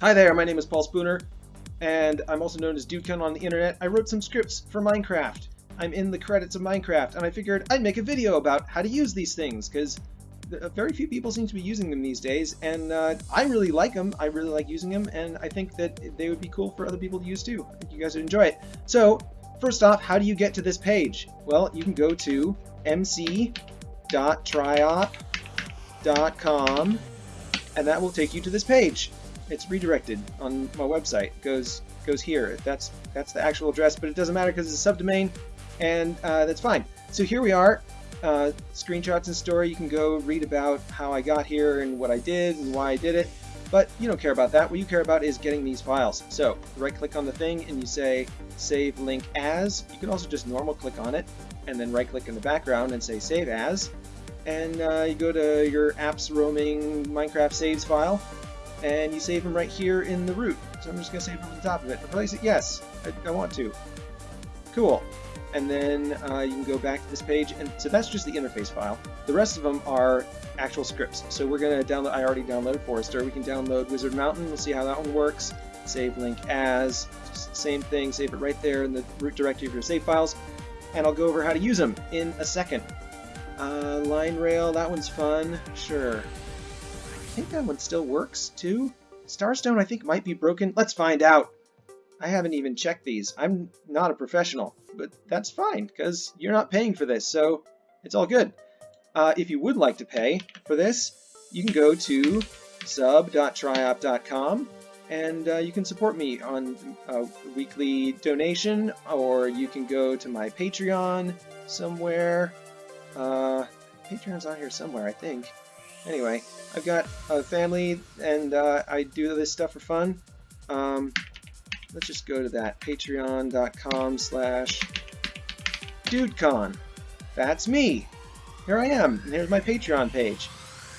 Hi there, my name is Paul Spooner, and I'm also known as DudeCon on the internet. I wrote some scripts for Minecraft. I'm in the credits of Minecraft, and I figured I'd make a video about how to use these things, because very few people seem to be using them these days, and uh, I really like them. I really like using them, and I think that they would be cool for other people to use too. I think you guys would enjoy it. So, first off, how do you get to this page? Well, you can go to mc.triop.com, and that will take you to this page it's redirected on my website. It goes goes here. That's that's the actual address, but it doesn't matter because it's a subdomain, and uh, that's fine. So here we are. Uh, screenshots and story. You can go read about how I got here and what I did and why I did it. But you don't care about that. What you care about is getting these files. So right click on the thing and you say save link as. You can also just normal click on it and then right click in the background and say save as. And uh, you go to your apps roaming Minecraft saves file and you save them right here in the root. So I'm just going to save them on the top of it. Replace it? Yes, I, I want to. Cool. And then uh, you can go back to this page, and so that's just the interface file. The rest of them are actual scripts. So we're going to download, I already downloaded Forester. We can download Wizard Mountain. We'll see how that one works. Save link as, same thing, save it right there in the root directory of your save files. And I'll go over how to use them in a second. Uh, line rail, that one's fun. Sure think that one still works, too. Starstone, I think, might be broken. Let's find out. I haven't even checked these. I'm not a professional, but that's fine, because you're not paying for this, so it's all good. Uh, if you would like to pay for this, you can go to sub.tryop.com and uh, you can support me on a weekly donation, or you can go to my Patreon somewhere. Uh, Patreon's on here somewhere, I think. Anyway, I've got a family and uh, I do this stuff for fun. Um, let's just go to that, patreon.com slash dudecon. That's me. Here I am, and here's my Patreon page.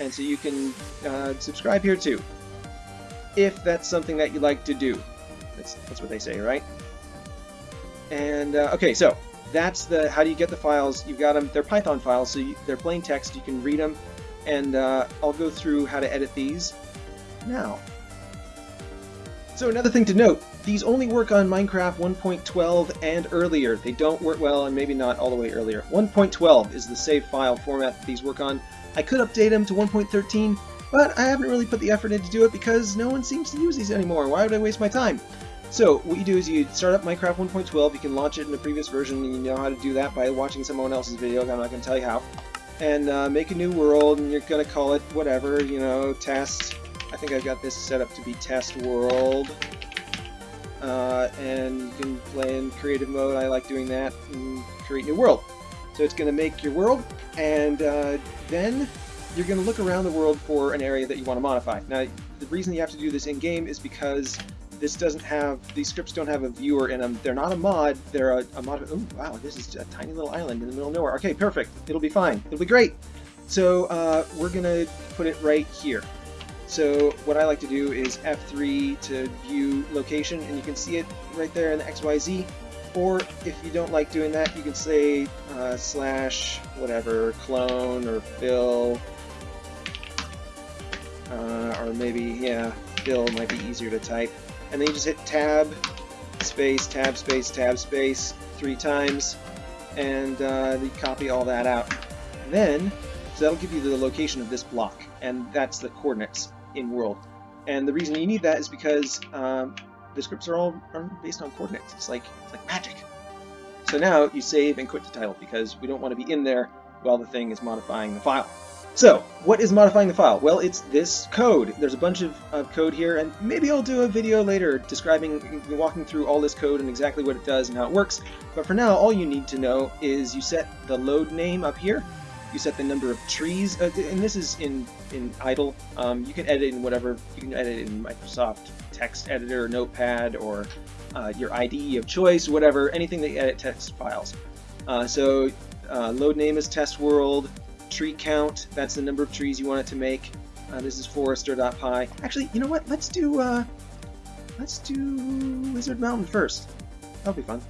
And so you can uh, subscribe here too, if that's something that you like to do. That's, that's what they say, right? And, uh, okay, so that's the, how do you get the files? You've got them, they're Python files, so you, they're plain text, you can read them and uh, I'll go through how to edit these now. So another thing to note, these only work on Minecraft 1.12 and earlier. They don't work well, and maybe not all the way earlier. 1.12 is the save file format that these work on. I could update them to 1.13, but I haven't really put the effort in to do it because no one seems to use these anymore. Why would I waste my time? So what you do is you start up Minecraft 1.12, you can launch it in a previous version, and you know how to do that by watching someone else's video, I'm not going to tell you how and uh, make a new world, and you're to call it whatever, you know, test. I think I've got this set up to be test world. Uh, and you can play in creative mode. I like doing that and create new world. So it's to make your world, and uh, then you're to look around the world for an area that you want to modify. Now, the reason you have to do this in-game is because this doesn't have, these scripts don't have a viewer in them. They're not a mod, they're a, a mod. Oh, wow, this is a tiny little island in the middle of nowhere. Okay, perfect. It'll be fine. It'll be great. So uh, we're to put it right here. So what I like to do is F3 to view location, and you can see it right there in the XYZ. Or if you don't like doing that, you can say uh, slash whatever, clone or fill, uh, or maybe, yeah, fill might be easier to type and then you just hit tab, space, tab, space, tab, space three times, and uh, you copy all that out. Then, so that'll give you the location of this block, and that's the coordinates in world. And the reason you need that is because um, the scripts are all are based on coordinates. It's like it's like magic. So now you save and quit the title because we don't want to be in there while the thing is modifying the file. So, what is modifying the file? Well, it's this code. There's a bunch of, of code here, and maybe I'll do a video later describing, walking through all this code and exactly what it does and how it works. But for now, all you need to know is you set the load name up here, you set the number of trees, uh, and this is in, in IDLE. Um, you can edit in whatever, you can edit in Microsoft text editor, notepad, or uh, your IDE of choice, whatever, anything that you edit text files. Uh, so uh, load name is test world, tree count, that's the number of trees you want it to make. Uh, this is forester.py. Actually, you know what? Let's do uh, let's do Wizard Mountain first. That'll be fun.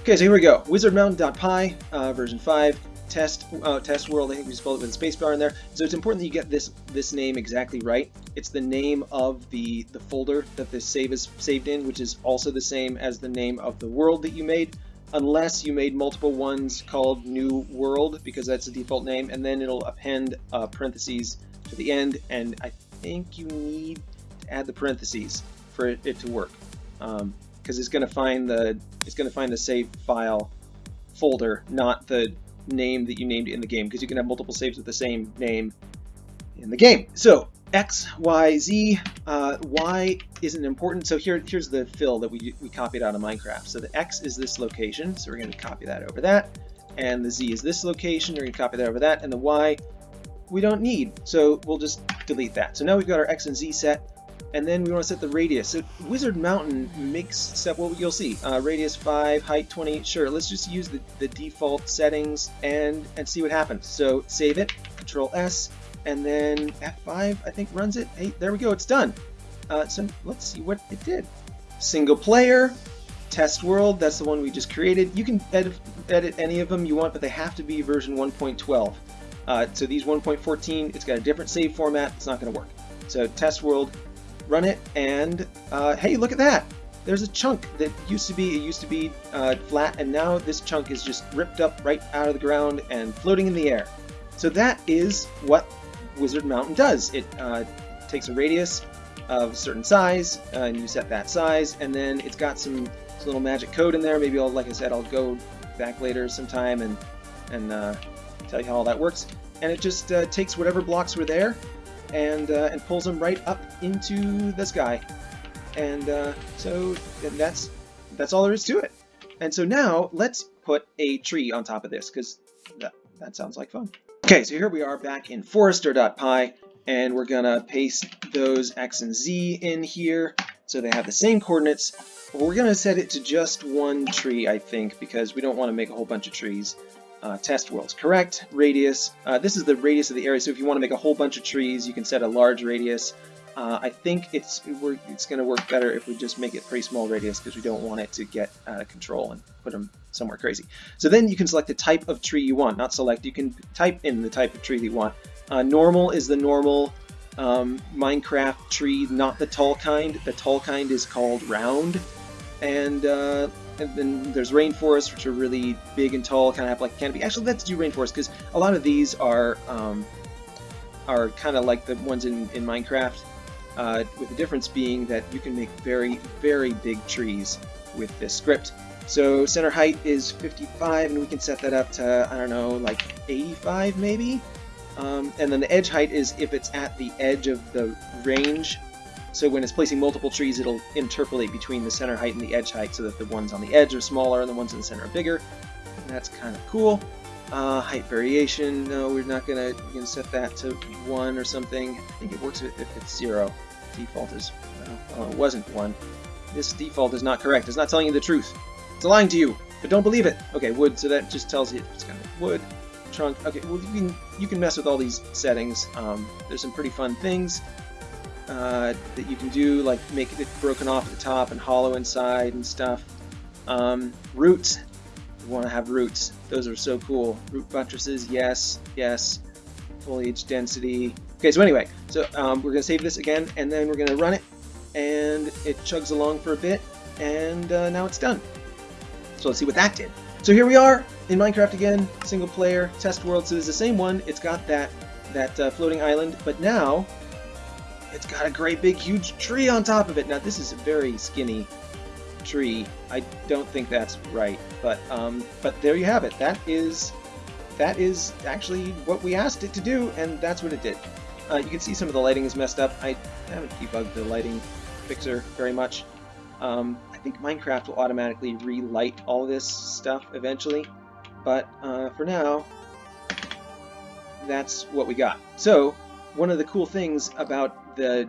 Okay, so here we go. Wizardmountain.py, uh, version 5. test uh, test world. I think we spelled it with a spacebar in there. So it's important that you get this this name exactly right. It's the name of the the folder that this save is saved in, which is also the same as the name of the world that you made, unless you made multiple ones called new world because that's the default name, and then it'll append uh, parentheses to the end. And I think you need to add the parentheses for it, it to work because um, it's going to find the it's going to find the save file folder, not the name that you named in the game, because you can have multiple saves with the same name in the game. So X, Y, Z, uh, Y isn't important. So here, here's the fill that we, we copied out of Minecraft. So the X is this location, so we're going to copy that over that. And the Z is this location, we're going to copy that over that. And the Y we don't need, so we'll just delete that. So now we've got our X and Z set and then we want to set the radius. So Wizard Mountain makes set what you'll see. Uh, radius 5, height 20. Sure, let's just use the, the default settings and, and see what happens. So save it, Control S, and then F5 I think runs it. Hey, there we go, it's done. Uh, so let's see what it did. Single player, test world, that's the one we just created. You can edit, edit any of them you want, but they have to be version 1.12. Uh, so these 1.14, it's got a different save format, it's not going to work. So test world, run it, and uh, hey, look at that! There's a chunk that used to be, it used to be uh, flat, and now this chunk is just ripped up right out of the ground and floating in the air. So that is what Wizard Mountain does. It uh, takes a radius of a certain size, uh, and you set that size, and then it's got some, some, little magic code in there. Maybe I'll, like I said, I'll go back later sometime and, and uh, tell you how all that works. And it just uh, takes whatever blocks were there and uh, and pulls them right up into the sky. And uh, so that's that's all there is to it. And so now let's put a tree on top of this because that, that sounds like fun. Okay, so here we are back in forester.py and we're gonna paste those x and z in here so they have the same coordinates. we're gonna set it to just one tree, I think, because we don't want to make a whole bunch of trees uh, test worlds. Correct radius. Uh, this is the radius of the area, so if you want to make a whole bunch of trees, you can set a large radius. Uh, I think it's it's going to work better if we just make it pretty small radius because we don't want it to get out of control and put them somewhere crazy. So then you can select the type of tree you want. Not select, you can type in the type of tree that you want. Uh, normal is the normal um, Minecraft tree, not the tall kind. The tall kind is called round. And uh, and then there's rainforests, which are really big and tall, kind of have like canopy. Actually, let's do rainforest because a lot of these are um, are kind of like the ones in, in Minecraft, uh, with the difference being that you can make very, very big trees with this script. So center height is 55, and we can set that up to, I don't know, like 85 maybe? Um, and then the edge height is if it's at the edge of the range so when it's placing multiple trees, it'll interpolate between the center height and the edge height so that the ones on the edge are smaller and the ones in the center are bigger. And that's kind of cool. Uh, height variation, no, we're not gonna, we're gonna set that to one or something. I think it works if it's zero. Default is, well, it wasn't one. This default is not correct. It's not telling you the truth. It's lying to you, but don't believe it. Okay, wood, so that just tells you it's kind of wood. Trunk, okay, well you can, you can mess with all these settings. Um, there's some pretty fun things uh, that you can do, like make it broken off at the top and hollow inside and stuff. Um, roots, you want to have roots. Those are so cool. Root buttresses, yes, yes. Foliage density. Okay, so anyway, so um, we're going to save this again, and then we're going to run it, and it chugs along for a bit, and uh, now it's done. So let's see what that did. So here we are in Minecraft again, single player, test world. So it's the same one. It's got that that uh, floating island, but now it's got a great big huge tree on top of it. Now this is very skinny tree. I don't think that's right, but um, but there you have it. That is that is actually what we asked it to do, and that's what it did. Uh, you can see some of the lighting is messed up. I haven't debugged the lighting fixer very much. Um, I think Minecraft will automatically relight all this stuff eventually, but uh, for now, that's what we got. So one of the cool things about the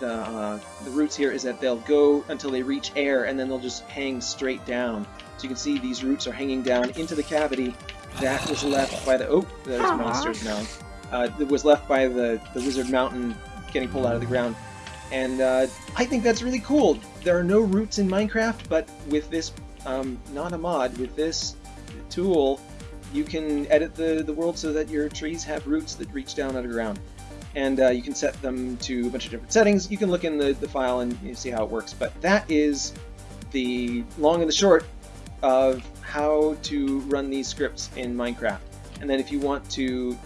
the, uh, the roots here is that they'll go until they reach air and then they'll just hang straight down. So you can see these roots are hanging down into the cavity that was left by the oh there's monsters now. Uh, that was left by the the wizard mountain getting pulled out of the ground, and uh, I think that's really cool. There are no roots in Minecraft, but with this um, not a mod with this tool, you can edit the, the world so that your trees have roots that reach down underground. And uh, you can set them to a bunch of different settings. You can look in the, the file and you see how it works. But that is the long and the short of how to run these scripts in Minecraft. And then if you want to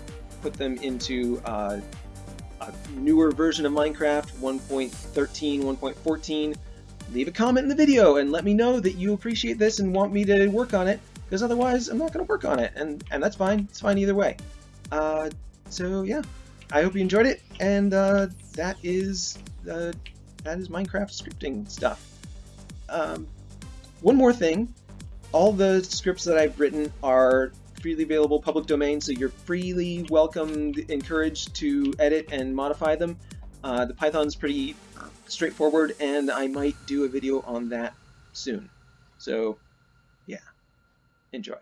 put them into uh, a newer version of Minecraft, 1.13, 1.14, leave a comment in the video and let me know that you appreciate this and want me to work on it, because otherwise I'm not going to work on it, and, and that's fine. It's fine either way. Uh, so yeah, I hope you enjoyed it, and uh, that is uh, that is Minecraft scripting stuff. Um, one more thing, all the scripts that I've written are freely available public domain, so you're freely welcomed, encouraged to edit and modify them. Uh, the Python's pretty straightforward, and I might do a video on that soon. So, yeah, enjoy.